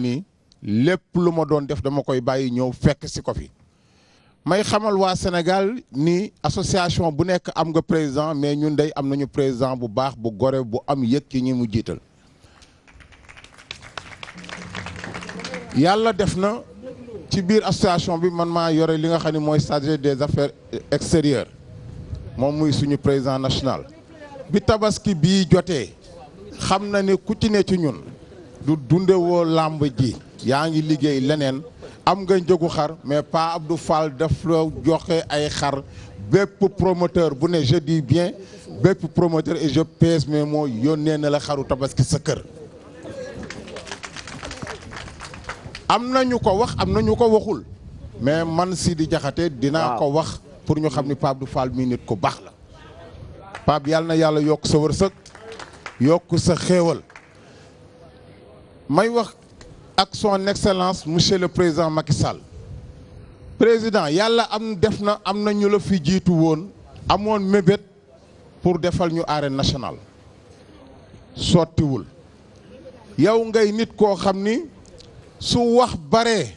ni lépp lu ma doon def dama koy bàyyi ñëw fekk si ko fi may xamal waa Sénégal ni association bu nekk am nga président mais ñun day am nañu président bu baax bu gore bu am yëg ci ñi mu jiital yàlla def na ci biir association bi man maa yore li nga xam ne mooy chargé des affaires extérieures moom muy suñu président national bi tabaski bii jotee xam na ne ku ci ne ci ñun du dunde woo làmb ji yaa ngi liggéey leneen am nga njëgu xar mais Pa Abdou Fall daf la joxe ay xar bépp promoteur bu ne je dis bien bépp promoteur et je pèse mes mots yónnee na la xaru tabaski sa kër am na ñu ko wax am na ñu ko waxul mais man Sidi Diakhaté dinaa ko wax pour ñu xam ni Pa Abdou Fall mi nit ku baax la Pape yàlla na yàlla yokk sa wërsëg yokk sa xéewal may wax ak son excellence monsieur le président Macky Sall président yàlla am def na am na ñu la fi jiitu woon amoon mébét pour defal ñu arène nationale sottiwul yow ngay nit koo xam ni su wax baree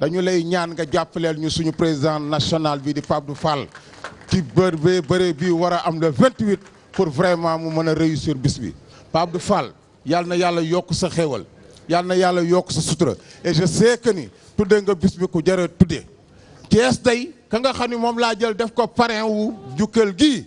dañu lay ñaan nga jàppaleel ñu suñu président national bi di Pape Abdou Fall ci bër bee bëre bi war a am le 28 pour vraiment mu mën a réussir bis bi Pape Abdou Fall yàlla na yàlla yokk sa xéewal yàlla na yàlla yokk sa sutura et je sais que ni tuddee nga bis bi ku jërë tuddee Thiès day ka nga xam ni moom laa jël def ko parrain wu jukkal gii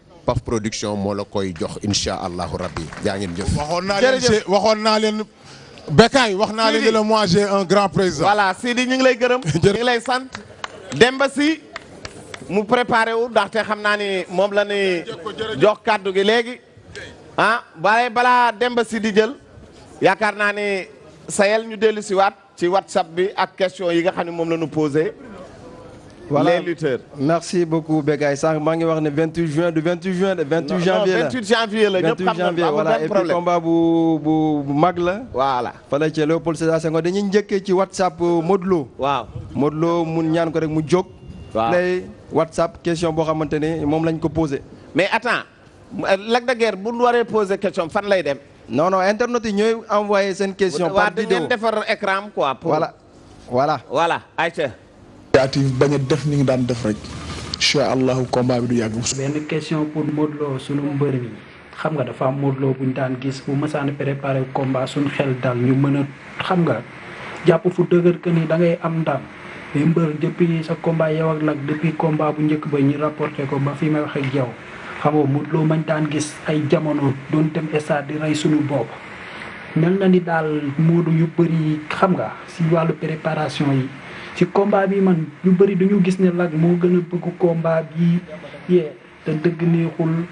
Paf Production moo la koy jox incha allahu rabbi jaa ngeen jëf. waxoon naa leen Jërëjëf. waxoon naa leen Bécaye wax naa leen Sidi. ne la moi j'ai un grand président. voilà Sidi ñu ngi lay gërëm. ñu ngi lay sant. Demba si mu préparé wu ndaxte xam naa ni moom la ñuy jox kàddu gi léegi ah waaye balaa Demba si di jël yaakaar naa ni sayel ñu dellu si waat ci whatsapp bi ak question yi nga xam ne moom la ñu posé. voilà les lutteurs. merci beaucoup Bécaye sànq maa ngi wax ne 28 juin du 28 juin de 28 janvier la 28 janvier la ñëpp xam nañu amul benn problème combat bu bu bu mag la. voilà fële ca Léopold Sédar Senghor dañuy njëkkee ci whatsapp euh, Modou Lo. waaw Modou Lo mun ñaan ko rek mu jóg. waaw lay whatsapp question boo xamante ne moom lañ ko posé. mais attends Lac de Guiers bu waree poser question fan lay dem. non non internet yi ñooy envoyé seen question. par vidéo waaw ngeen defar écran quoi. pour voilà voilà. voilà ayca. initiative bañ a def ni ngi daan def rek. incha allahu combat bi du yàgg. benn question pour Modou Lo sunu mbër mi xam nga dafa am Modou Lo bu ñu daan gis bu mësaan préparé combat suñu xel dal ñu mën a. xam nga jàpp fu dëgër que ni da ngay am ndam mais mbër depuis sa combat yow ak Lac depuis combat bu njëkk ba ñu rapporté ko ba fi may wax ak yow xam nga mu loo mañ daan gis ay jamono doon dem stade di rey suñu bopp. mel na ni daal moodu yu bëri xam nga si wàllu préparation yi si combat bi man yu bëri dañu gis ne Lac moo gën a bëgg combat bi yee te dëgg neexul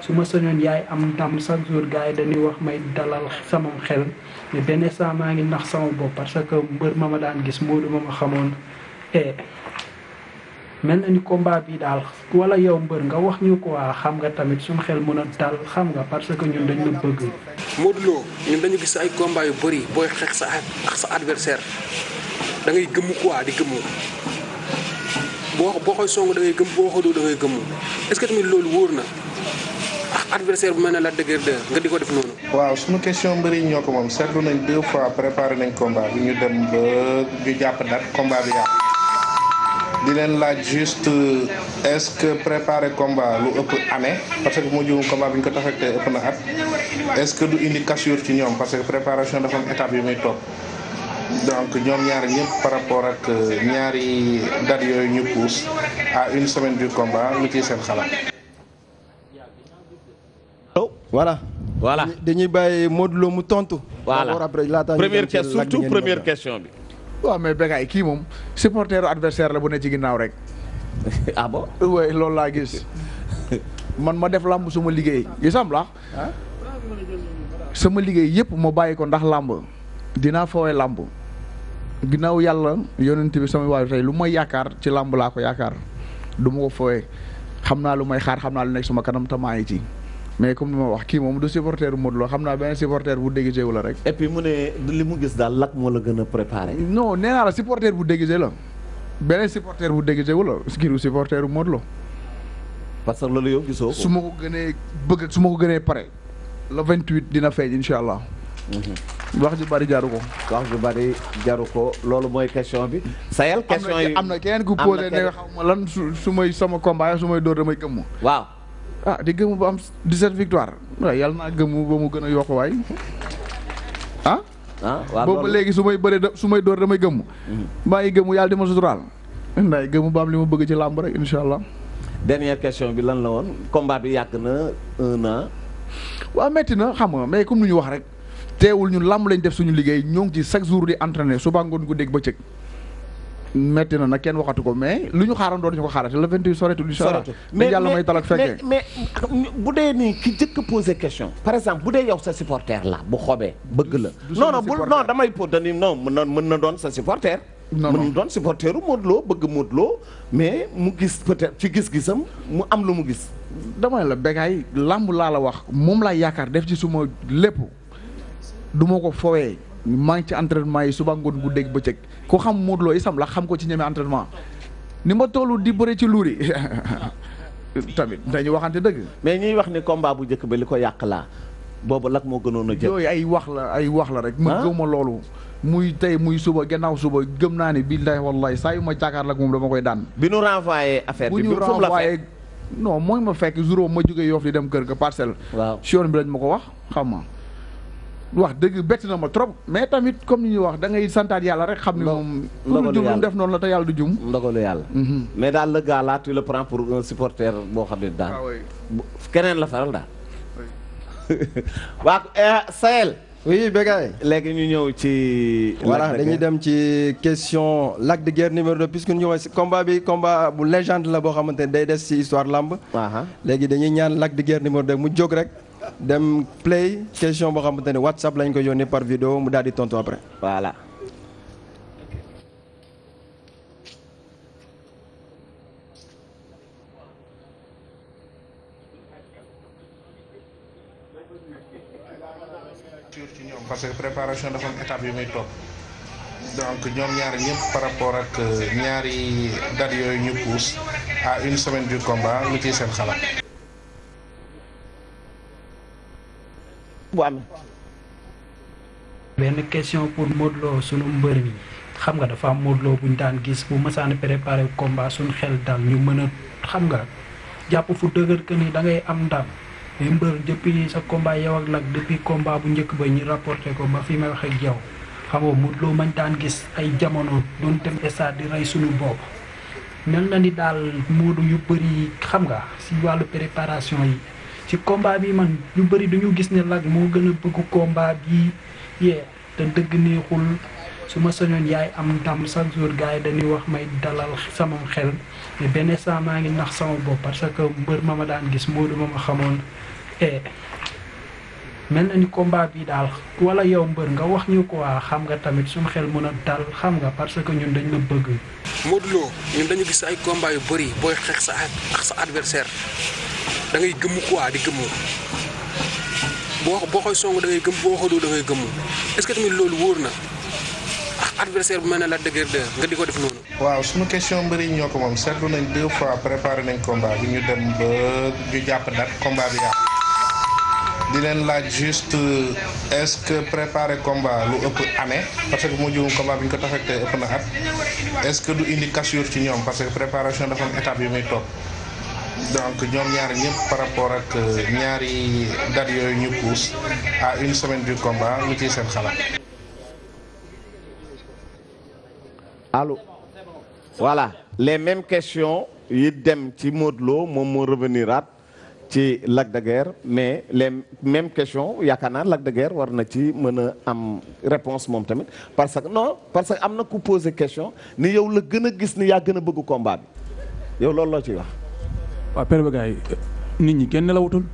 su ma sañoon yaay am ndam chaque jour gars yi dañuy wax may dalal sama xel mais benn instant maa ngi nax sama bopp parce que mbër ma ma daan gis Modou ma ma xamoon eh mel na ni combat bi daal wala yow mbër nga wax ñu quoi xam nga tamit suñu xel mën a dal xam nga parce que ñun dañ la bëgg. Modou Lo ñun dañu gis ay combat yu bëri booy xeex sa ak sa adversaire da ngay gëmm quoi di gëmm boo boo koy song da ngay gëmm boo ko doo da ngay gëmm est-ce que tamit loolu wóor na ak adversaire bu mel ne la dëgër de nga di ko def noonu. waaw suñu question mbëri ñoo ko moom seetlu nañ deux fois préparé nañ combat bi ñu dem ba ñu jàpp date combat bi yàqu di leen laaj juste. est-ce que préparer combat lu ëpp année parce que moo jëmu combat bi ñu ko tax te ëpp na at est-ce que du indi cassure ci ñoom parce que préparation dafa am étape yu muy topp donc ñoom ñaar ñëpp par rapport ak euh, ñaari date yooyu ñu pousse à une semaine du combat lu ciy seen xalaat. oh voilà. voilà dañuy bàyyi Modou Lo mu tontu. voilà première question surtout première question bi. waaw mais Bécaye kii moom supporteru adversaire la bu ne ci ginnaaw rek. ah bon. loolu laa gis. man ma def làmb suma liggéey. yu sam la ah sama liggéey yëpp ma bàyyi ko ndax làmb dinaa fawee làmb ginnaaw yàlla yonent bi sama waay tey lu may yaakaar ci làmb laa ko yaakaar du ma ko fawee xam naa lu may xaar xam naa lu nekk sama kanam te maa ngi ci mais comme ni ma wax kii moom du supporter Modou Lo xam naa benn supporter bu déguisé wu la rek. et puis mu ne li mu gis daal lak moo la gën a préparé. non nee naa la supporter bu déguisé la. beneen supporter bu dégg jegu la giru supporter bu Modou Lo parce que loolu yow gisoo su ma ko gënee bëgg su ma ko gënee pare le 28 dina feeñ incha allah. Mhm. wax ju bari jaru ko. wax ju bari jaru ko loolu mooy question bi. sayal question yi am na keneen ku posé ne xaw ma lan su su may sama combat su may dóor damay gëmm. waaw. ah di gëmm ba am 17 victoire waaw yàlla naa gëmm ba mu gën a yokk waay ah. ah waaw boobu ba léegi su may bëree da- su may door damay gëmm. maa ngi gëmm yàlla di ma suturaal. ndaay gëmm ba am li ma bëgg ci làmb rek incha allah. dernière question bi lan la woon combat bi yàgg na un an. waaw metti na xam nga mais comme nu ñu wax rek teewul ñun làmb lañ def suñu liggéey ñoo ngi ci chaque jour di entraîner suba ngoon guddeeg bëccëg metti na nag kenn waxatu ko mais lu ñu xaaroon doon ñu ko xaarate le 28 soreetul incha allah Soreetul. mais yàlla may tal ak fekkee mais bu dee nii ki jëkk posé question par exemple bu dee yow sa supporter la bu xobee bëgg la non non bu non damay po dani non mën na mën na doon sa supporter mën na doon supporteru Modou Lo bëgg Modou Lo mais mu gis peut-être ci gis-gisam mu am lu mu gis dama la bégaay làmb laa la wax moom laa yaakaar def ci suma lépp du ma ko fowee maa ngi ci entraînement yi suba ngoon guddeeg bëccëg ku xam Modou Lo isam la xam ko ci ñeme entraînement ni ma tollu di bëre ci luuri tamit dañu waxante dëgg. mais ñuy wax ni combat bu njëkk ba li ko yàq laa boobu lak moo gënoon a jël. yooyu ay wax la ay wax la rek. ma ah? gëw ma loolu. muy tey muy suba gannaaw suba gëm naa ne billahi wallahi saa yu ma jàkkaar lak moom dama koy daan. bi nu renvoyé affaire bi bu ñu renvoyé non mooy ma fekk jour ma jógee Yoff di dem kër ga parcelle. waaw si yoon bi lañ ma ko wax. xam nga wax dëgg bett na ma trop mais tamit comme ni ñuy wax da ngay santaat yàlla rek xam ne moom pour jum lu def noonu la te yàlla du jum ndogalu yàlla mhm. mais daal le gars là tu le prends pour un supporter boo xam ne daal ah keneen la faral daal waa eh, Sahel oui Bécaye léegi ñu ñëw ci. voilà dañuy dem ci question Lac de Guiers numéro 2 puisque ñu ñëw si combat bi combat bu légende la boo xamante ne day des ci histoire lamb. léegi dañuy ñaan Lac de Guiers numéro 2 mu jóg rek. dem play question boo xamante ne WhatsApp lañ ko yónnee par vidéo mu daal di tontu après. voilà. parce que préparation dafa am étape yu muy topp donc ñoom ñaari ñëpp par rapport ak euh, ñaari date yooyu ñu pousse à une semaine du combat lu ciy seen xalaat. bu amee. benn question pour Modou Lo sunu mbër mi xam nga dafa am Modou Lo bu ñu daan gis bu mësaan préparé combat suñu xel dal ñu mën a xam nga jàpp fu dëgër que ni da ngay am ndam mais mbër depuis sa combat yow ak Lac depuis combat bu njëkk ba ñu rapporté ko ba fi may wax ak yow xam nga Modou Lo mañ daan gis ay jamono doon dem stade di rey suñu bopp. mel na ni daal Modou yu bëri xam nga si wàllu préparation yi ci combat bi man ñu bëri dañu gis ne Lac moo gën a bëgg combat bi yee te dëgg neexul su ma sañoon yaay am ndam chaque jour gars yi dañuy wax may dalal sama xel mais benn instant maa ngi nax sama bopp parce que mbër ma ma daan gis Modou ma ma xamoon e Mel na ni combat bi daal wala yow mbër nga wax ñu quoi xam nga tamit suñu xel mën a dal xam nga parce que ñun dañ la bëgg. Modou Lo ñun dañu gis ay combat yu bëri booy xeex sa ak sa adversaire da ngay gëmm quoi di gëmm boo boo koy song da ngay gëm boo ko doo da ngay gëmm est-ce que tamit loolu wóor na ak adversaire bu mel ne la dëgër de nga di ko def noonu. waaw suñu question mbëri ñoo ko moom seetlu nañ deux fois préparé nañ combat bi ñu dem ba ñu jàpp date combat bi yàqu di leen laaj juste est-ce que préparer combat lu ëpp année parce que moo jëmu combat bi ñu ko taxawte ëpp na at est-ce que du indi cassure ci ñoom parce que préparation dafa am étape yu muy topp donc ñoom ñaar ñëpp par rapport ak ñaari date yooyu ñu pousse à une semaine du combat lu ciy seen xalaat. allo voilà les mêmes questions yi dem ci Modou Lo moom moo revenir at ci Lac de Guiers mais les mêmes questions yaakaar naa Lac de Guiers war na ci mën a am réponse moom tamit parce que non parce que am na ku posé question ni yow la gën a gis ni yaa gën a bëgg combat bi yow loolu loo ciy wax. waaw père ba gars nit ñi kenn nelawatul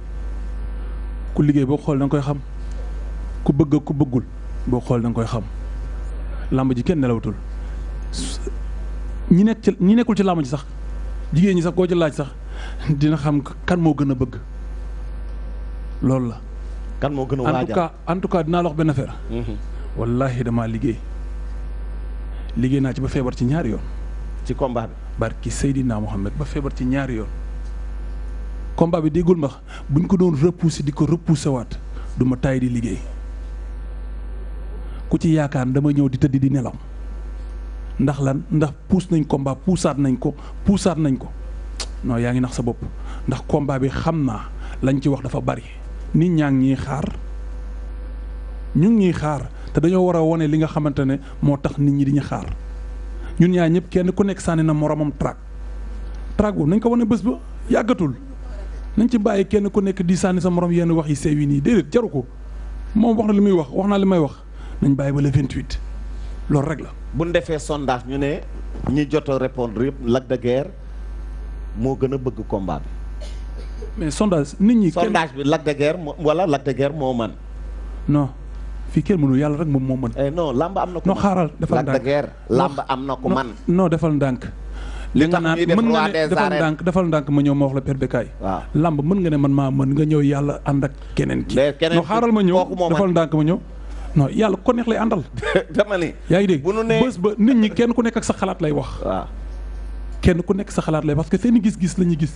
ku liggéey boo xool da koy xam ku bëgg ku bëggul boo xool da koy xam làmb ji kenn nelawatul ñi nekk ci ñi nekkul ci làmb ji sax jigéen ñi sax koo ci laaj sax dina xam kan moo gën a bëgg loolu la. kan moo gën a waajal en tout cas dinaa la wax benn affaire. Mhm. wallaahi damaa liggéey liggéey naa ci ba feebar ci ñaari yoon. ci combat bi. barki Seydina Mohamed ba feebar ci ñaari yoon. combat bi déggul ma buñ ko doon repousser di ko repousser waat du ma taay di liggéey ku ci yaakaar dama ñëw di tëdd di nelaw ndax lan ndax puus nañ combat puusaat nañ ko puusaat nañ ko non yaa ngi nax sa bopp ndax combat bi xam naa lañ ci wax dafa bari. nit ñaa ngi ñuy xaar ñu ngi ñuy xaar te dañoo war a wone li nga xamante ne moo tax nit ñi di ñu xaar ñun ñaa ñëpp kenn ku nekk sànni na moromam track track boobu nañ ko wane bés ba yàggatul nañ ci bàyyi kenn ku nekk di sànni sa morom yenn wax yi sew yi nii déedéet jaru ko moom wax na li muy wax wax naa li may wax nañ bàyyi ba le 28 loolu rek la. bu ñu defee sondage ñu ne ñi jot a répondre yëpp Lac de Guiers moo gën a bëgg combat bi. mais sondage nit ñi. sondage bi Lac de Guiers wala Lac de Guiers moo man non fii kenn mënu yàlla rek moom moo mën. Eh, non làmb am na ko non xaaral defal ndànk Lac de Guiers làmb am na ko man. non defal ndànk. li nga naan mën nga ne defal ndànk defal ndànk ma ñëw ma wax la Père Bécaye waaw lamb mën nga ne man maa mën nga ñëw yàlla ànd ak keneen ki no xaaral ma ñëw defal ndànk ma ñëw non yàlla ko neex lay àndal. dama ni yaa ngi dégg bu nu nee bés ba nit ñi kenn ku nekk ak sa xalaat lay wax. waaw kenn ku nekk sa xalaat lay parce que seen gis-gis la ñuy gis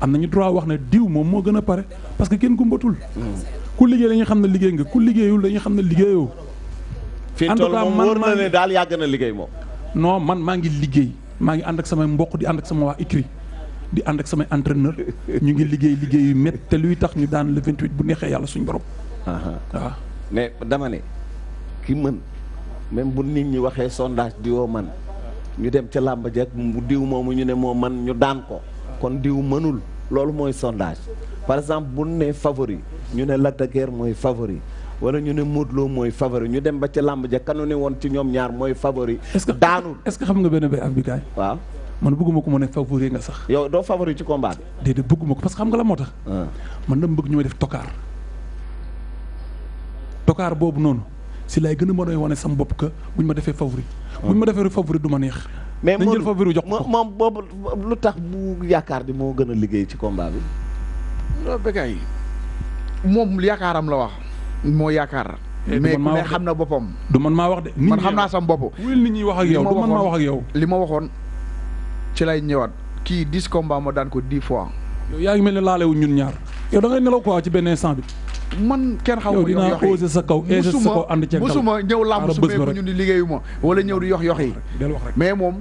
am nañu droit wax ne diw moom moo gën a pare parce que kenn gumbatul. Hmm. ku liggéey la ñu xam ne liggéey nga ku liggéeyul la ñu xam ne liggéeyoo. en tout cas man fii toll moom wóor na ne daal yàgg na liggéey moom. non man maa ngi liggéey. maa ngi ànd ak samay mboq di ànd ak sama waa écrit di ànd ak samay entraîneur ñu ngi liggéey liggéey yu métti te luy tax ñu daan le 28 bu neexee yàlla suñu borom. waaw mais dama ne ki mën même bu nit ñi waxee sondage di woo man ñu dem ca làmb ja bu diw moomu ñu ne moo man ñu daan ko kon diw mënul loolu mooy sondage par exemple bu ne favori ñu ne Lac de mooy favori wala ñu ne Modou Lo mooy favori ñu dem ba ca làmb ja kanu ne woon ci ñoom ñaar mooy favori. est-ce que daanul est-ce que xam nga benn bay af bi kaay. waaw man bëgguma ko ma ne favori nga sax. yow doo favori ci combat bi. déedéet bëgguma ko parce que xam nga la moo tax. Ah. man dama bëgg ñu may def tokaar. tokaar boobu noonu si laay gën a mën a wane sama bopp que buñ ma defee favori. Ah. buñ ma defee favori du ma neex. mais moom moom boobu lu tax mu yaakaar ni moo gën a liggéey ci combat bi. non Bécaye moom yaakaaram la wax moo yaakaar. Eh, mais ku ne xam na boppam. du man maa wax de. man xam naa sam bopp. wul nit ñi wax ak yow du man maa wax ak yow. li ma waxoon ci lay ñëwaat kii dix combat ma daan ko dix fois. yow yaa ngi mel ne laalewu ñun ñaar yow da ngay nelaw quoi ci benn instant bi. man kenn xaw ma yow dinaa osé sa kaw osé sa kaw ànd ceeg musuma ñëw làmb su meeku ñu ni liggéeyu ma wala ñëw di yox yox yi mais moom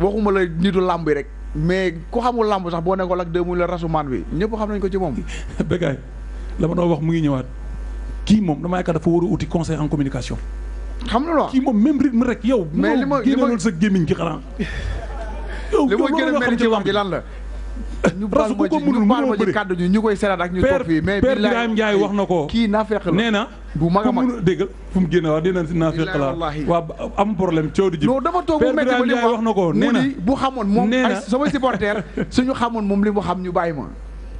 waxuma la nitu làmb yi rek mais ku xamul làmb sax boo nekkoon ak deux muy la rasumaan bi ñëpp xam nañ ko ci moom. Bécaye la ma doon wax mu ngi ñëwaat kii moom dama yaakaar dafa war a uti conseil en communication. xam nga lu kii moom même rythme rek yow. mais li ma li ma sa gémmiñ ci xanaa. yow li ma gën a mel ci wax ji lan la. ñu baal ma ci ñu baal ma ci kàddu ñu ñu koy seeraat ak ñu toog fii mais Birahim Ndiaye wax na ko kii naa fekk la nee na bu mag a mag déggal fu mu génne waaw dina naa fekk la waaw am problème coow di ji non dama toog mu metti ba li wax na ko nee na bu xamoon moom ay samay supporter suñu xamoon moom li mu xam ñu bàyyi ma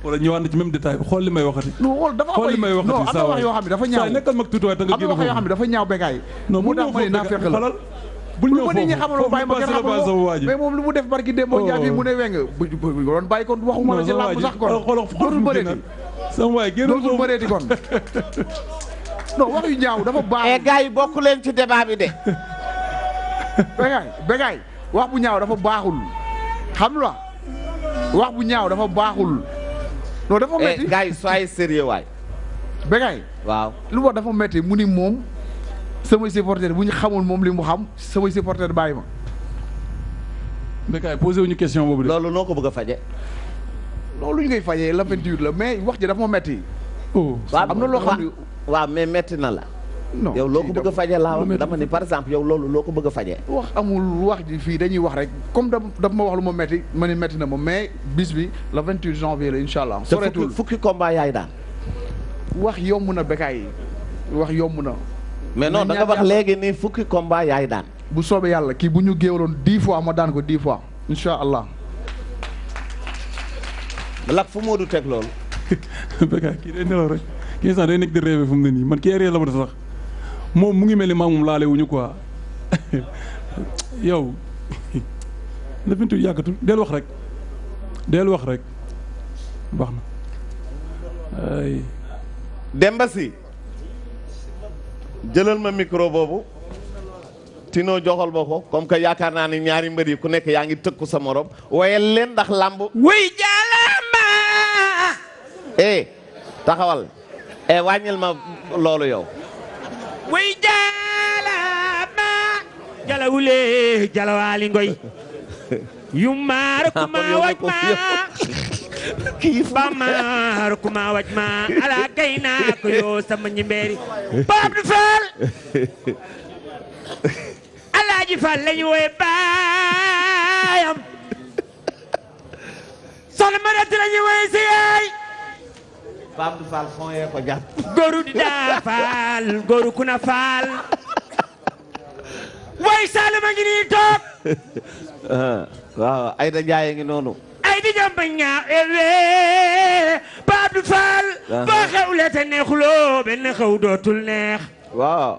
wala ñëwaat na ci même détail xool li may waxati non xool dafa xool li may waxati non am na wax yoo xam ne dafa ñaaw nekkal mag tuuti waaye da nga génn am na wax yoo xam ne dafa ñaaw bégaay non mu tax ma ne naa fekk la bul ñëw foofu ñi xamal ma bàyyi ma kenn xamal mais moom lu mu def barki démb ñaar bi mu ne weng bu doon bàyyi kon waxuma la ci làmb sax kon dootul bëri sama waay génn dootul bëreeti kon. non wax yu ñaaw dafa baax. mais eh, gars yi bokk leen ci débat bi de. Bégaay Bégaay wax bu ñaaw dafa baaxul xam la wax bu ñaaw dafa baaxul. non dafa eh, métti gars yi soyez sérieux waay. Bégaay. waaw lu wax dafa métti mu ni moom. sama supporter bu ñu xamul moom li mu xam. samay supporter bàyyi ma. mais kay posé wuñu question boobu de. loolu noo ko bëgg a faje loolu ñu koy fajee la 28 la mais wax ji dafa ma metti. oh am na loo xam ne waaw mais metti na la. non yow loo ko bëgg a faje laa wax dama ni par exemple yow loolu loo ko bëgg a faje wax amul wax ji fii dañuy wax rek comme da daf ma wax lu ma metti ma ni metti na ma mais bis bi le 28 janvier la incha allah. soreetul fukki combat yaay daal. wax yomb na Bécaye wax yomb na. mais non da nga wax léegi ni fukki combat yaay daan. bu soobee yàlla kii bu ñu géewaloon dix fois ma daan ko dix fois incha allah. lak fu Modou teg loolu. Bécaye kii day nelaw rek kii sax day nekk di rêve fu mu ne nii man kii réer la ma sax moom mu ngi mel ni maa moom laale wuñu quoi yow. la bintu yàggatul del wax rek del wax rek. baax na ay Demba si jëlal ma micro boobu Tino joxal ma ko comme que yaakaar naa ni ñaari mbër yi ku nekk yaa ngi tëkku sa morom wayal leen ndax làmb wuy jàllama eh taxawal e eh, wàññil ma loolu yow way jala ma jalawule jalawaali ngoy yu maar ku ma waj ma ba maar ku ma waj ma ala kay naa ko yoo sama ñimbeeri Pape du Fall Alaaji Fall lañu woy baayam soxna Mariatu la ñuy woy si yaay Pape du Fall fon yee ko jàpp góoru di daa faal góoru ku na faal way Saalum a ngi nii toog waaw Ayda Njaay ngi noonu ay di jàmb ñaaw ewe Pape du Fall Aha. boo xewle te neexuloo benn xew dootul neex waaw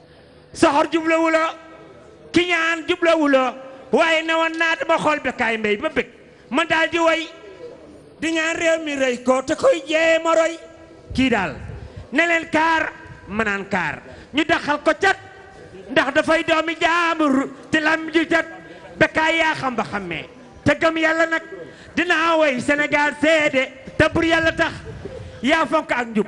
soxor jublawu la ki ñaan jublawu la waaye ne woon naa dama xool Bécaye Mbaye ba bëgg man daal di way di ñaan réew mi rëy ko te koy jéem a roy kii daal ne leen kaar ma naan kaar ñu daxal ko cat ndax dafay doomi jaambur te lam ju cat Bécaye yaa xam ba xammee te gëm yàlla nag dinaa way Sénégal seede te bur yàlla tax yaa fonk ak njub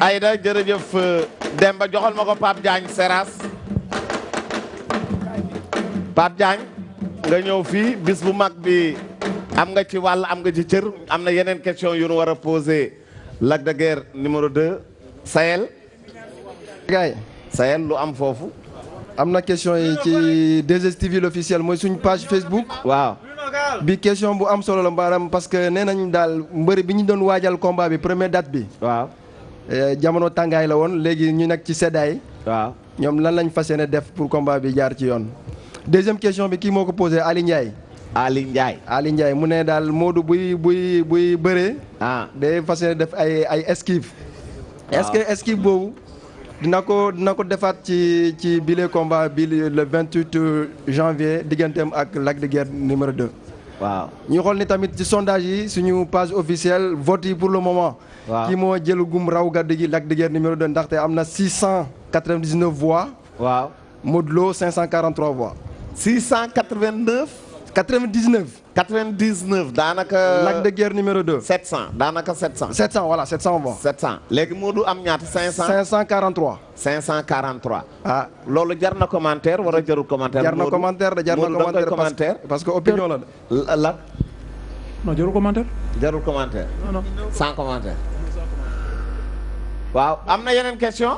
Aïda jërëjëf euh, Demba joxal ma ko Pape Diagne Seras Pape Diagne nga ñëw fii bis bu mag bi am nga ci wàll am nga ci cër am na yeneen question yu nu war a posé Lac de Guiers numéro 2 Sahel. gaay Sahel lu am foofu. am na question yi ci 2STV l'officiel mooy suñu page Facebook. waaw. bi question bu am solo la maanaam parce que nee nañ daal mbëri bi ñu doon waajal combat bi première date bi. waaw. Eh, jamono tàngaay la woon léegi ñu nekk ci seddaay. waaw ñoom lan lañ fas yéene def pour combat bi jaar ci yoon. deuxième question bi kii moo ko posé Ali Ndiaye. Ali Ndiaye. Ali Ndiaye mu ne daal Modou buy buy buy bëree. ah day fas yéene def ay ay esquive. est-ce que esquive boobu. dina ko dina ko defaat ci ci bile combat bi le 28 janvier digganteem ak Lac de Guiers numéro 2. waaw ñu xool ni tamit ci sondage yi suñu page officielle vote yi pour le moment. waaw kii moo jël gum raw gàddu gi Lac de Guiers numéro 2 ndaxte am na 699 voix. waaw Modou Lo 543 voix. 689. 99. 99 daanaka. Lac de Guiers numéro 2. 700 daanaka 700. 700 voilà 700 bon. 700 léegi Modou am ñaata 500. 543. 543. ah loolu jar na commentaire wala jarul commentaire. jar na commentaire de jar na commentaire parce que opinion la de. la. non jarul commentaire. jarul commentaire. non non sans commentaire. waaw am na yeneen question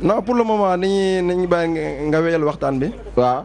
non pour le moment ni ñuy ni ñuy bàyyi nga wéyal waxtaan bi. waaw.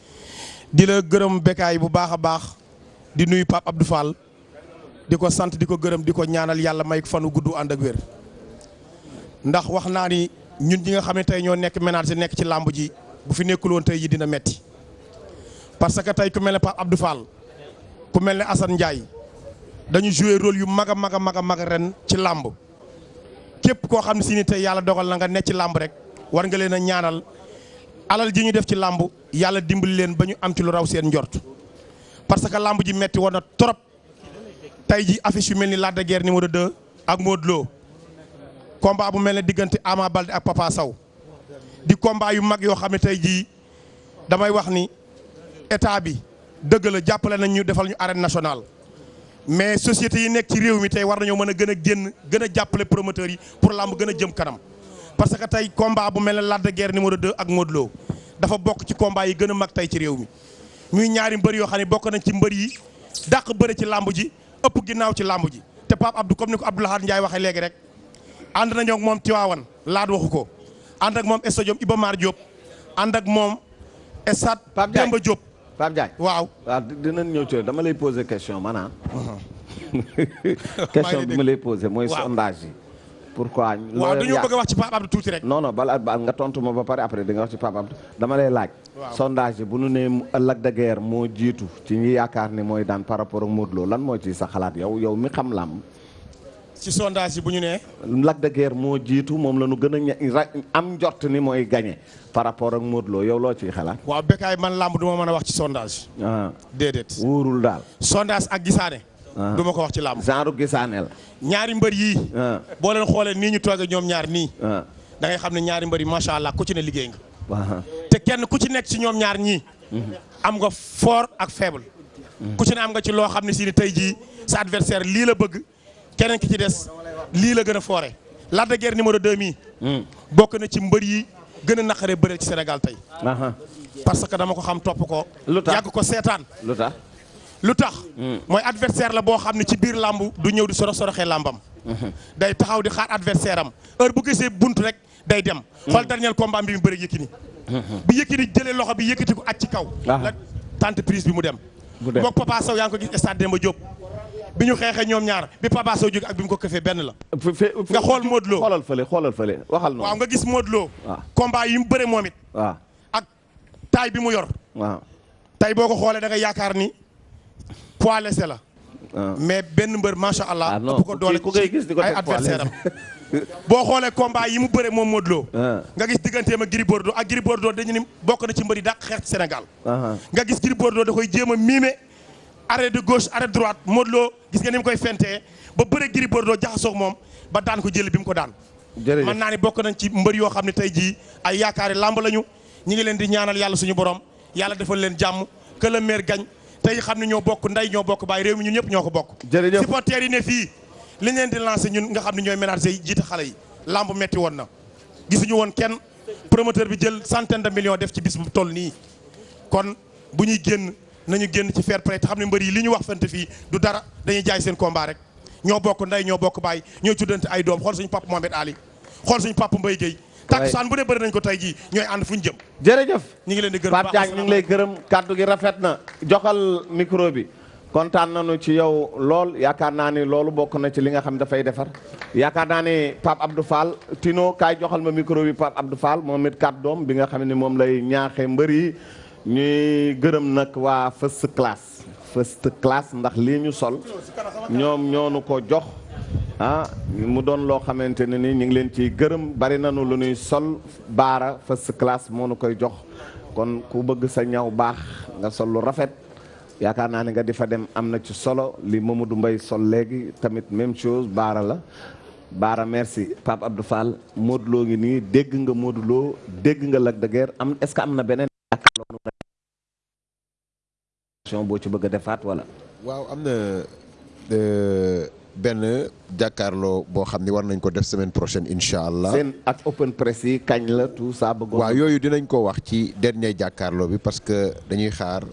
di la gërëm bekaay bu baax a baax di nuyu Pape Abdou Fall di ko sant di ko gërëm di ko ñaanal yàlla may fanu gudd ànd ak wér ndax wax naa ni ñun ñi nga xam ne tey ñoo nekk ménage nekk ci làmb ji bu fi nekkul woon tey ji dina metti parce que tey ku mel ne Pape Abdou Fall ku mel ne Assane Ndiaye dañu joué rôle yu mag a mag a mag a mag ren ci làmb képp koo xam ne si ni tey yàlla dogal na nga ne ci làmb rek war nga leen a ñaanal alal ji ñu def ci làmb yàlla dimbali leen ba ñu am ci lu raw seen njort parce que làmb ji metti woon na trop tey ji affiche yu mel ni Lac de Guiers numéro 2 ak Modou Lo combat bu mel ne diggante Ama Baldé ak Papa Sow di combat yu mag yoo xam ne tey jii damay wax ni état bi dëgg la jàppale nañ ñu defal ñu arène nationale mais société yi nekk ci réew mi tey war nañoo mën a gën a génn gën a jàppale promoteurs yi pour làmb gën a jëm kanam parce que tey combat bu mel ne Lac de Guiers numéro 2 ak Modou Lo dafa bokk ci combat yi gën a mag tey ci réew mi muy ñaari mbër yoo xam ne bokk nañ ci mbër yi dàq bëre ci làmb ji ëpp ginnaaw ci làmb ji te Pape Abdou comme ni ko Abdou Lahad Ndiaye waxee léegi rek ànd nañoo ak moom Tiwaawan laat waxu ko ànd ak moom stade Iba Mar Diop ànd ak moom stade Demba Diop Pape Diagne waaw waaw dinañ ñëw ci dama lay poser question maanaam uh-huh. question bi ma lay poser mooy sondage yi pourquoi waaw dañu bëgg a wax ci Pape Abdou tuuti rek non non bala nga tontu ma ba pare après di nga wax ci Pape Abdou dama lay laaj sondage bu nu ne Lac de Guiers moo jiitu ci ñi yaakaar ni mooy daan par rapport ak Modou Lo lan moo ci sa xalaat yow yow mi xam lam ci sondage yi bu ñu nee. Lac de Guiers moo jiitu moom la ñu gën a ña am njort ni mooy gagné par rapport ak Modou Lo yow loo ciy xalaat. waaw Bécaye man làmb du ma mën a wax ci sondage. Ah. déedéet. wóorul daal. sondage ak gisaane. Ah. du ma ko wax ci làmb. genre gisaane la. ñaari mbër yii. Ah. boo leen xoolee nii ñu toogee ñoom ñaar nii. da ngay xam ne ñaari mbër yi macha allah ku ci ne liggéey nga. te kenn ku ci nekk ci ñoom ñaar ñii. Mhm. am nga fort ak faible. Mhm. ku ci ne am nga ci loo xam ne si ni tey jii sa adversaire lii la bëgg. keneen ki ci des lii la gën a foore Lac de Guiers numéro 2 mii. Hmm. bokk na ci mbër yi gën a naqaree bëreel ci Sénégal tey. parce que dama ko xam topp ko. lu tax yàgg ko seetaan. lu tax lu tax. Hmm. mooy adversaire la boo xam ne ci biir làmb du ñëw di soro soroxee làmbam. Hmm. day taxaw di xaar adversaire am heure bu gisee bunt rek. day dem. Hmm. xool dernier combat bi mu bëri Yékini. Hmm. bi Yékini jëlee loxo bi yëkkati ko at ci kaw. Ah. la tante prise bi mu dem. mu dem moog Papa Sow yaa ngi ko gis stade Demba Diop. bi ñu xeexee ñoom ñaar bi Papa Sow jóg ak bi mu ko këfee benn la. nga xool Modou Lo xoolal fële xoolal fële waxal noonu. waaw nga gis Modou Lo. waaw ah. combat yi mu bëre moom it. waaw ah. ak taay bi mu yor. waaw tey boo ko xoolee da nga yaakaar ni poids léger la. Ah. mais benn mbër macha allah. bu ah, ko doole ku koy gis di ko ay adversaire am boo xoolee combat yi mu bëre moom Modou Lo. Ah. nga gis digganteem ak Gris Bordeaux ak Gris Bordeaux dañu ni bokk na ci mbër yi dàq xeex ci Sénégal. nga gis Gris Bordeaux da koy jéem a miime. arrêt de gauche arrêt droite Modou Lo gis nga ni mu koy fentee ba bëre Gris Bordeaux jaxasoo moom ba daan ko jël bi mu ko daan. jërëjëf mën naa ni bokk nañ ci mbër yoo xam ne tey jii ay yaakaari làmb lañu ñu ngi leen di ñaanal yàlla suñu borom yàlla defal leen jàmm que le maire gagne tey xam ne ñoo bokk nday ñoo bokk baay réew mi ñun ñëpp ñoo ko bokk. jërëjëf supporters yi ne fii li leen di lancé ñun nga xam ne ñooy ménager yi jiite xale yi làmb metti woon na gisuñu woon kenn promoteur bi jël centaine de millions def ci bis bu toll nii kon. bu ñuy génn nañu génn ci fair play te xam ne mbër yi li ñu wax fante fii du dara dañuy jaay seen combat rek ñoo bokk ndey ñoo bokk baay ñoo tuddante ay doom xool suñu papa Mohamed Ali xool suñu papa Mbaye Guèye takkusaan bu ne bëri nañ ko tey jii ñooy ànd fu ñu jëm jërëjëf ñu ngi leen di gërëm Pape Diagne ñu ngi lay gërëm kàddu gi rafet na joxal micro bi kontaan nañu ci yow lool yaakaar naa ni loolu bokk na ci li nga xam dafay defar yaakaar naa ni Pape Abdou Fall Tino kaay joxal ma micro bi Pape Abdou Fall moom it kàddoom bi nga xam ne moom lay ñaaxee mbër yi ñuy gërëm nag waa first class first class ndax lii ñu sol ñoom ñoonu ko jox ah mu doon loo xamante ne ni ñu ngi leen ciy gërëm bari nañu lu ñuy sol baara first class moo nu koy jox kon ku bëgg sa ñaw baax nga sol lu rafet yaakaar naa ne nga di fa dem am na ci solo li Mamadou mbay sol léegi tamit même chose baara la Baara merci Pape Abdou Fall Modou Lo ngi nii dégg nga Modou Lo dégg nga Lac de Guiers am est-ce que am na beneen jàkkaarloo boo ci bëgg a defaat wala. waaw am na euh, benn jàkkaarloo boo xam ni war nañ ko def semaine prochaine incha allah. seen ak open press yi kañ la tout ça bëggoon. waaw yooyu dinañ ko wax ci dernier jàkkaarloo bi parce que dañuy xaar.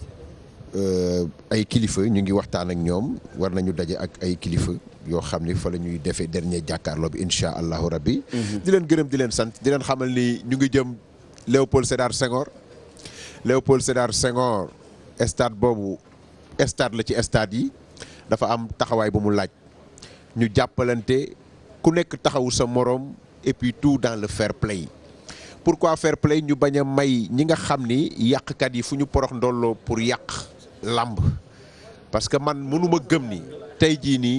Euh, ay kilifa ñu ngi waxtaan ak ñoom war nañu daje ak ay kilifa yoo xam ni fa la ñuy defee dernier jàkkaarloo bi incha allahu rabbi mhm. di leen gërëm di leen sant di leen xamal ni ñu ngi jëm Léopold Sédar Senghor Léopold Sédar Senghor stade boobu stade la ci stade yi dafa am taxawaay bu mu laaj ñu jàppalante ku nekk taxawu sa moroom et puis tout dans le fair play pourquoi fair play ñu bañ a may ñi nga xam ni yàqkat yi fu ñu porox ndolloo pour yàq làmb parce que man mënuma gëm ni tey jii nii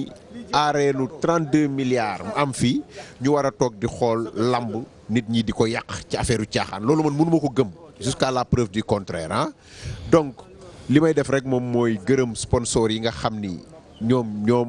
aareelu 32 milliards am fii ñu war a toog di xool làmb nit ñi di ko yàq ci affaire u caaxaan loolu man mënuma ko gëm jusqu'à la preuve du contraire ah donc li may def rek moom mooy gërëm sponsor yi nga xam ni ñoom ñoom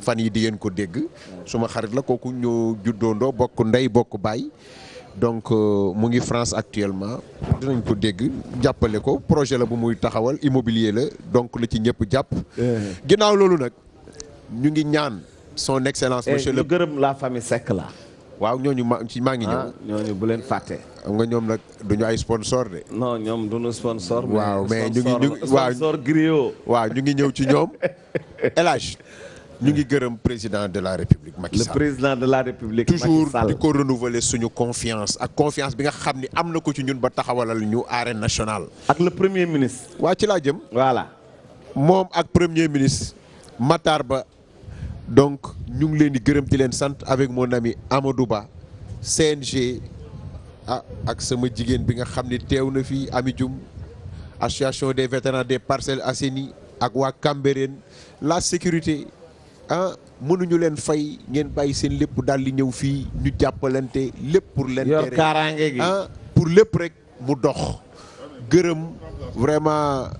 fan yi di ngeen ko dégg suma xarit la kooku ñu juddoondoo bokk ndey bokk baay donc euh, mu ngi France actuellement dinañ ko dégg jàppale ko projet la bu muy taxawal immobilier la donc la ci ñëpp jàpp eh. ginnaaw loolu nag ñu ngi ñaan son excellence eh, monsieur le gërëm la famille Seck la waaw ñooñu ma ci maa ngi ñëw. Ah, ñooñu bu leen fàtte. xam nga ñoom nag du ñu ay sponsor de. non ñoom du ñu sponsor. waaw mais ñu ngi ñu waaw sponsor griot. waaw ñu ngi ñëw ci ñoom. El Hadj ñu ngi gërëm président de la république Macky le Sall président de la république Macky toujours Sall. di ko renouveler suñu confiance ak confiance bi nga xam ni am na ko ci ñun ba taxawalal ñu arène nationale. ak le premier ministre. waa ci laa jëm voilà. moom ak premier ministre Matar Ba donc ñu ngi leen di gërëm di leen sant avec mon ami Amadou Ba CNG ah ak sama jigéen bi nga xam ni teew na fii Ami Dioum association des vétérans des Parcelles Assainies ak waa Cambérène la sécurité ah mënuñu leen fay ngeen bàyyi seen lépp daal di ñëw fii ñu jàppalante lépp pour leen yor kaaraange gi ah pour lépp rek mu dox gërëm vraiment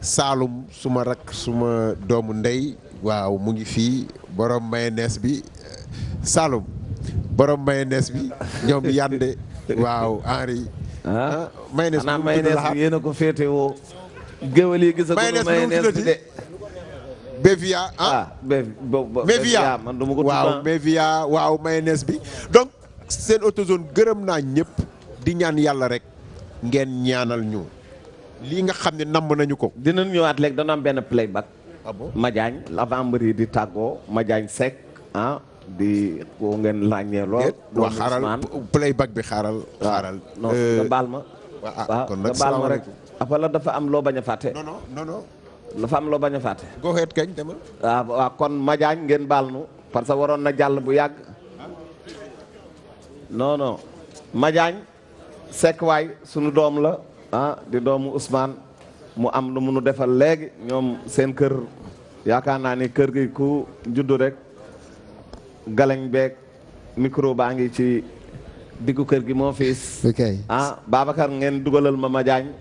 Saalum suma rak suma doomu ndey waaw mu ngi fii borom mayonnaise bi Saalum borom mayonnaise bi ñoom yande waaw Henri ah mayonnaise xanaa bu mu tudd mayonnaise laxaat. bi yéen a ko féetewoo géwél yi gis nga may nees bi de. Bevia ah, ah Bevia man dama ko waaw ah. Bevia waaw mayonnaise bi donc seen autozone gërëm naa ñëpp di ñaan yàlla rek ngeen ñaanal ñu lii nga xam ne namm nañu ko. dinañ ñëwaat léegi dana am benn playback. ah bon Madiagne l'avant-mari di tàggoo Madiagne Seck ah bi ko ngeen ràññee lool. waa xaaral playback bi xaaral. xaaral non nga euh, baal ma. Ah, waaw kon nag baal ma rek. wala dafa am loo bañ a fàtte. non non non. dafa am loo bañ a fàtte. go ahead kañ demal. Ah, waaw kon Madiañ ngeen baal nu parce que waroon na jàll bu yàgg. non non Madiagne Seck waay sunu doom la ah di doomu Ousmane mu am lu munu defal léegi ñoom seen kër yaakaar naa ni kër gi ku juddu rek galañ beeg micro baa ngi ci diggu kër gi moo fiis ah Babacar ngeen dugalal ma ma jaañ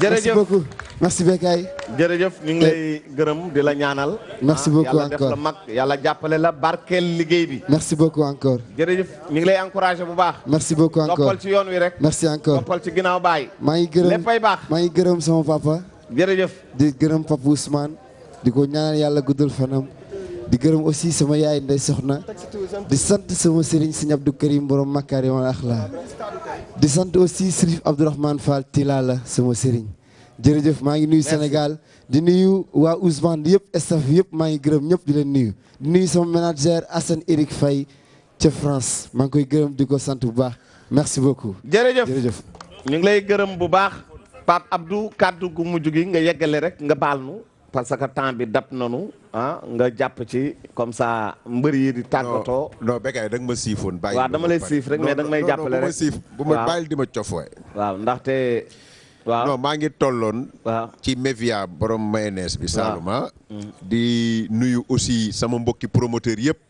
jërëjëf merci Bécaye jërëjëf ñu ngi lay gërëm di la ñaanal. merci ah, beaucoup encore yàlla def la mag yàlla jàppale la barkeel liggéey bi. merci beaucoup encore. jërëjëf ñu ngi lay encouragé bu baax. merci beaucoup encore toppal ci yoon wi rek. merci encore toppal ci ginnaaw baay. maa ngi gërëm léppay baax maa ngi gërëm sama papa. jërëjëf di gërëm papa Ousmane. di ko ñaanal yàlla guddal fanam di gërëm aussi sama yaay ndey soxna di sant sama sëriñ sëñ Abdou Karim borom makaarimal axlaa di sant aussi Sërif Abdourahmane Fall Tilala sama sëriñ jërëjëf maa ngi nuyu Sénégal di nuyu waa Ousmane yëpp staff yëpp maa ngi gërëm ñëpp di leen nuyu di nuyu sama manager Assane Eric Faye ca France maa ngi koy gërëm di ko sant bu baax merci beaucoup. jërëjëf jërëjëf. ñu ngi lay gërëm bu baax Pape Abdou kàddu gu mujj gi nga yeggale rek nga baal nu parce que temps bi dab nanu ah nga jàpp ci comme ça mbër yi di tàggatoo. non Bécaye da nga ma siifoon. bàyyi waaw dama lay siif rek mais da nga may jàppale rek bu ma bàyyil di ma cof waay. waaw ndaxte. waaw non maa ngi tolloon. ci Mevia borom mayonnaise bi. Salouma ah. mm. di nuyu aussi sama mbokki promoteur yëpp.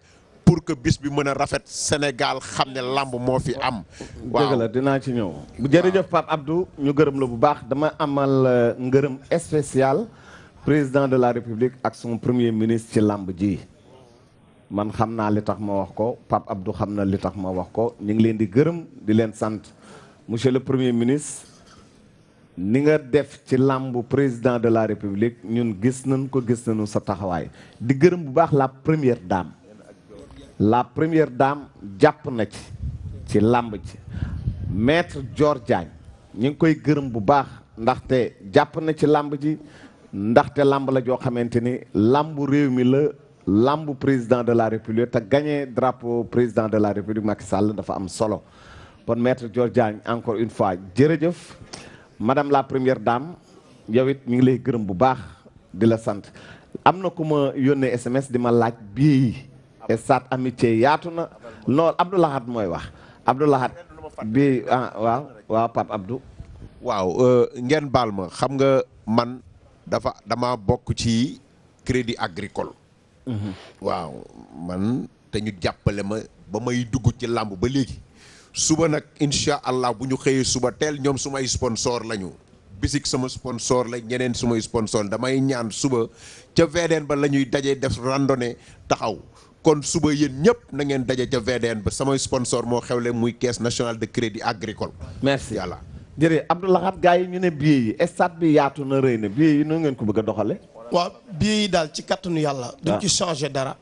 pour que bis bi mën a rafet Sénégal xam ne làmb moo fi am. waaw dëgg la dinaa ci ñëw. jërëjëf Pape Abdou ñu gërëm la bu baax dama amal euh, ngërëm spécial président de la République ak son premier ministre ci làmb ji. man xam naa li tax ma wax ko Pape Abdou xam na li tax ma wax ko ñu ngi leen di gërëm di leen sant monsieur le premier ministre. Ni nga def ci làmbu Président de la République ñun gis nañu ko, gis nañu sa taxawaay. Di gërëm bu baax la première dame. La première dame jàpp na ci ci làmb ji. Maître Dior Diagne ñu ngi koy gërëm bu baax ndaxte jàpp na ci làmb ji ndaxte làmb la joo xamante ni làmbu réew mi la làmb président de la république te gagné drapeau président de la république Macky Sall dafa am solo kon maître Dior Diagne encore une fois jërëjëf madame la première dame yow it ñu ngi lay gërëm bu baax di la sant am na ku ma yónnee SMS di ma laaj bii et saat amitié yaatu na non Abdou Lahad mooy wax Abdou Lahad bii ah waaw waaw Pape Abdou waaw euh, ngeen baal ma xam nga man dafa dama bokk ci crédit agricole. Mhm. waaw man te ñu jàppale ma ba may dugg ci làmb ba léegi. suba nag incha allah bu ñu xëyee suba teel ñoom sumay sponsor lañu. bisik sama sponsor la ñeneen sumay sponsor damay ñaan suba ca VDN ba la ñuy dajee def randonnée taxaw Kon suba yéen ñépp na ngeen daje ca VDN ba. Samay sponsor moo xewle muy Caisse nationale de crédit agricole. Merci. Yàlla. Jërëjëf Abdou Lahad gaa yi ñu ne billet yi stade bi yaatu na rëy na billet yi nu ngeen ko bëgg a doxale waaw billet yi daal ci kattanu yàlla. duñ waaw. ci changer dara.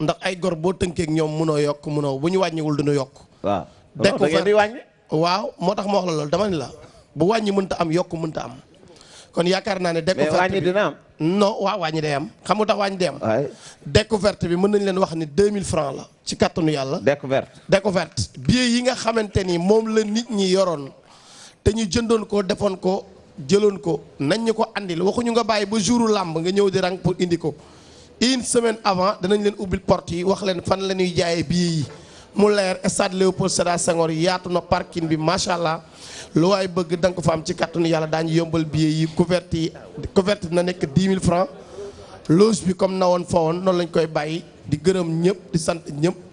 ndax ay gor boo tënkee ak ñoom munoo yokk munoo bu ñu wàññiwul duñu yokk. waaw Dekk da ngeen fa- di wàññi waaw moo tax ma wax la loolu dama ne la bu wàññi mënta am yokk mënta am kon yaakaar naa ne. découverte bi mais wàññi dina am. non waaw wàññi day am xam nga tax wàññi day am. waay découverte bi mën nañ leen wax ni 2000 francs la ci kattanu yàlla. découverte découverte billet yi nga xamante ni moom la nit ñi yoroon te ñu jëndoon ko defoon ko jëloon ko nañ ñu ko andil waxuñu nga bàyyi ba jouru làmb nga ñëw di rang pour indi ko. une semaine avant danañ leen ubbil porte yi wax leen fan la ñuy jaayee billet yi mu leer stade Léopold Sédar Senghor yaatu na parking bi macha allah lu waay bëgg da nga ko fa am ci kàttanu yàlla daañu yombal billet yi couverte yi couverte na nekk 10 000 francs loge bi comme na woon fa woon noonu lañ koy bàyyi di gërëm ñëpp di sant ñëpp.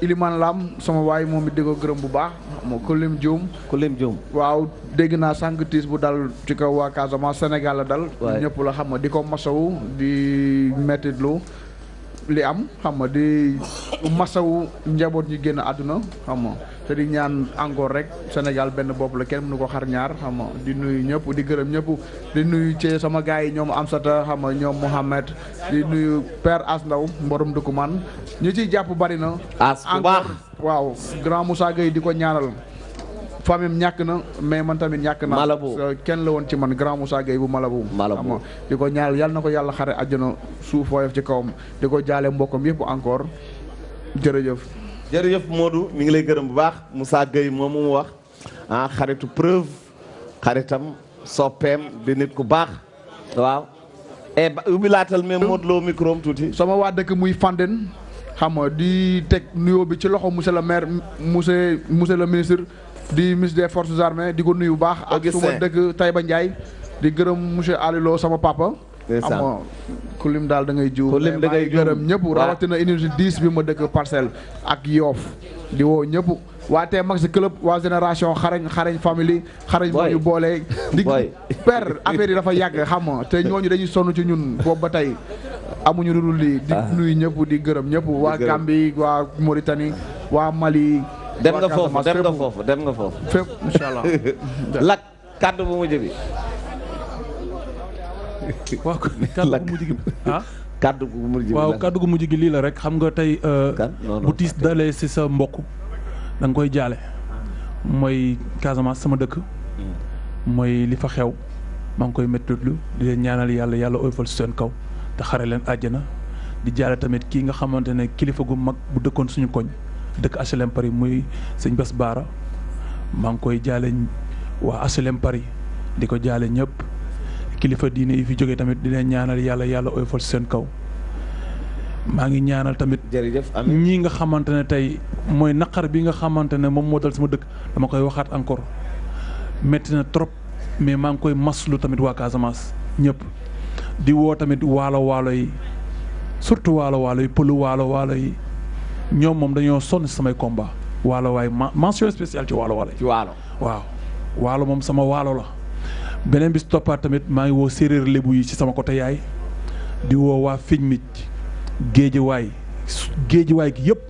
Iliman Lam sama waay moom it di ko gërëm bu baax moo ko lim juum ku lim juum waaw dégg naa sànq tiis bu dal ci kaw waa Casamance Sénégal la dal Waay. ñëpp la xam nga di ko masawu di mettitlu li am xam nga di masawu njaboot ñi génn àdduna xam nga te di ñaan encore rek Sénégal benn bopp la kenn mënu ko xar ñaar xam nga di nuyu ñëpp di gërëm ñëpp di nuyu ci sama gars yi ñoom Amsata xam nga ñoom Mohamed di nuyu père As Ndaw mborom dëkku man ñu ciy jàpp bari na. As bu baax waaw grand Moussa Gueye di ko ñaanal. famille ñàkk na mais man tamit ñàkk na Malabo kenn la woon ci man grand Moussa Gueye bu Malabo Malabo di ko ñaanal yàlla na ko yàlla xare àjjana suuf woyof ci kawam di ko jaale mbokkam yëpp encore jërëjëf jërëjëf Modou mi ngi lay gërëm bu baax Moussa Gueye moom mu wax ah xaritu preuve xaritam soppeem di nit ku baax waaw e ba ubbi laatal mais Modou Lo micro am tuuti sama waa dëkk muy Fandène xam nga di teg nuyoo bi ci loxo monsieur le maire monsieur monsieur le ministre di ministre des forces armées di ko nuyu bu baax ak Augustin. suma dëkk Taïba Ndiaye di gërëm monsieur Alilo sama papa amoo ku lim daal da ngay jiw ku lim da ngay gërëm ñëpp rawatina unité 10 bi ma dëkk parcelle ak yoof di woo ñëpp waa tey max club waa génération xarañ xarañ family xarañ moo ñu boole di per affaire yi dafa yàgg xam nga te ñooñu dañuy sonn ci ñun boobu ba tey amuñu lu dul lii di ah. nuyu ñëpp di gërëm ñëpp waa Gambie waa Mauritanie waa Mali dem nga foofu dem nga foofu dem nga foofu fépp incha allah kàddu bu mujj bi. waaw kàddu bu mujj gi ah. kàddu gu mujj gi waaw kàddu gu mujj gi lii la rek xam nga tey. Euh, bu tiis dalee si sa mbokk da koy jaale. mooy Casamance sama dëkk. Hmm. mooy li fa xew. maa ngi koy méttitlu di leen ñaanal yàlla yàlla oyofal seen kaw te xare leen àjjana di jaale tamit kii nga xamante ne kilifa gu mag bu dëkkoon suñu koñ. dëkk HLM Paris muy sëñ Bas Baara maa ngi koy jaale waa HLM Paris di ko jaale ñëpp kilifa diine yi fi jógee tamit di leen ñaanal yàlla yàlla oyofal seen kaw maa ngi ñaanal tamit. jërëjëf amiin ñii nga xamante ne tey mooy naqar bi nga xamante ne moom moo dal sama dëkk dama koy waxaat encore métti na trop. mais maa ngi koy maslu tamit waa Casamance ñëpp di woo tamit waalo waalo yi surtout waalo waalo yi pëlu waalo waalo yi ñoom moom dañoo sonn samay combat waalo waaye mention spéciale ci waalo waalo ci waalo waaw waalo moom sama waalo la beneen bi si toppaat tamit maa ngi woo séeréer lébu yi ci sama côté yaay di woo waa fiñ mic géejawaay géejawaay gi yëpp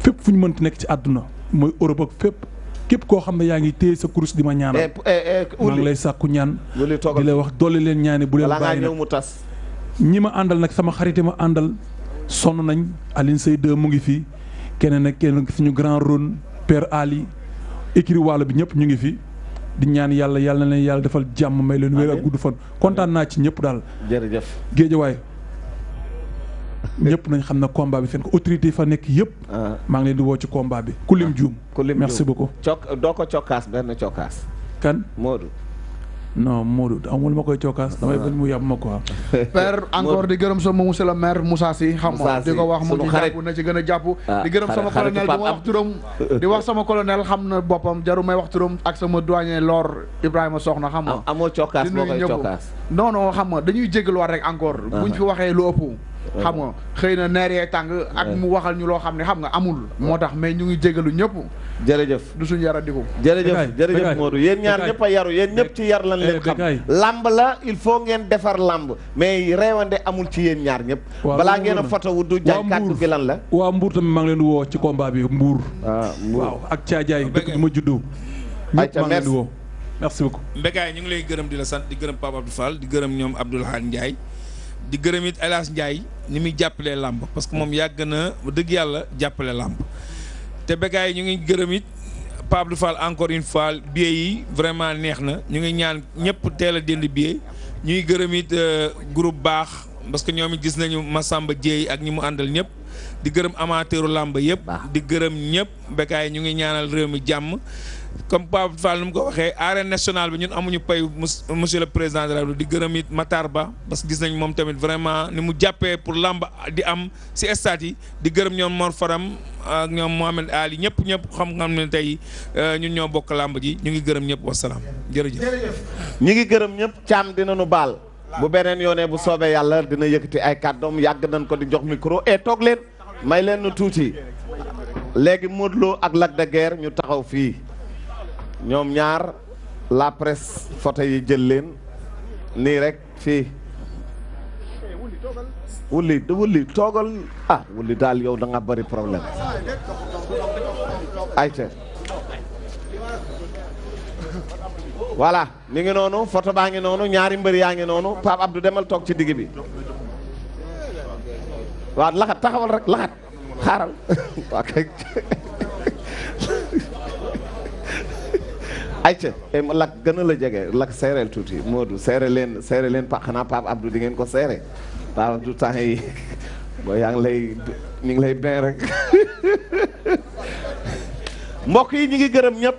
fépp fu ñu mënti nekk ci àdduna mooy Europe ak fépp képp koo xam ne yaa ngi téye sa kurus di ma ñaanal eh, eh, eh, maa ngi lay sàkku ñaan di lay wax dolli leen ñaani bu leen bàyyi nag mu tas ñi ma àndal nag sama xarit ma àndal sonn nañ Aline Seye 2 mu ngi fi keneen ak keneen suñu grand ron Père Ali écrit wàll bi ñëpp ñu ngi fi di ñaan yàlla yàlla na leen yàlla defal jàmm may leen wér ak gudd fan kontaan naa ci ñëpp daal. jërëjëf géejawaay ñëpp nañ xam na combat bi fen ko autorité yi fa nekk yëpp. Ah. maa ngi leen di woo ci combat bi. ku lim ah. juum ku lim merci beaucoup. cok doo ko cokkaas benn cokkaas. kan Modou. non Modou amul ma koy cokkaas damay bañ mu yàpp ma quoi. père encore di gërëm sama monsieur le maire Moussa Sy xam nga di ko wax mu ci jàpp na ci gën a jàpp ah, di gërëm sama colonel di wax turam di wax sama colonel xam na boppam jaru may wax turam ak sama doyen Lor Ibrahima soxna xam nga. amoo cokkaas boo koy cokkaas non non xam nga dañuy jégaluwaat rek encore. Uh-huh. buñ fi waxee lu ëpp. Uh-huh. xam nga xëy na neer yee tàng ak uh-huh. mu waxal ñu loo xam ne xam nga amul. moo tax mais ñu ngi jégalu ñëpp. jërëjëf du suñu yara diku. jërëjëf jërëjëf Modou yéen ñaar ñëpp a yaru yéen ñëpp ci yar lan eh, leen xam. làmb la il faut ngeen defar làmb mais reewande amul ci yéen ñaar ñëpp. balaa ngeen a foto wu du jaay kàddu gi lan la. waa Mbour tamit maa ngi leen woo ci combat bi Mbour. Ah, waaw ak Caajaay dëkk bi ma juddoo ayca merci merci beaucoup. Mbegaay ñu ngi lay gërëm di la sant di gërëm Pape Abdou Fall di gërëm ñoom Abdoul Hadj Ndiaye di gërëm it El Hadj Ndiaye ni muy jàppalee làmb parce que moom yàgg na dëgg yàlla jàppale làmb te Mbegaay ñu ngi gërëm it Pape Abdou Fall encore une fois billet yi vraiment neex na ñu ngi ñaan ñëpp teel a dindi billet ñuy gërëm it euh, groupe baax parce que ñoom it gis nañu Massamba Dieye ak ñi mu àndal ñëpp di gërëm amateuru làmb yëpp di gërëm ñëpp. Bécaye ñu ngi ñaanal réew mi jàmm comme Pape Fall nu mu ko waxee arène nationale bi ñun amuñu pay monsieur le président de la di gërëm it Matar Ba parce que gis nañ moom tamit vraiment ni mu jàppee pour làmb di am si stade yi di gërëm ñoom Mor Faram ak ñoom Mohamed Ali ñëpp ñëpp xam-xam ne tey euh, ñun ñoo bokk làmb ji ñu ngi gërëm ñëpp wasalaam jërëjëf. ñu ngi gërëm ñëpp Thiam dinañu baal. bu beneen yoonee bu soobee yàlla dina yëkkati ay kàddoom yàgg nañ ko di jox micro et eh, toog leen may leen nu tuuti léegi Modou Lo ak Lac de Guiers ñu taxaw fii ñoom ñaar la presse photo yi jël leen nii rek fii wulli da wulli toogal ah wulli daal yow da nga bëri problème ayca voilà mi ngi noonu photo baa ngi noonu ñaari mbër yaa ngi noonu Pape Abdou demal toog ci digg bi waaw laxat taxawal rek laxat xaaral waa kay ayca eh, lak gën a la jege lak seereel tuuti Modou seere leen seere leen pa xanaa Pape Abdou di ngeen ko seere Pape Abdou temps yi boo yaa ngi lay ñu ngi lay benn rek mbokk yi ñu ngi gërëm ñëpp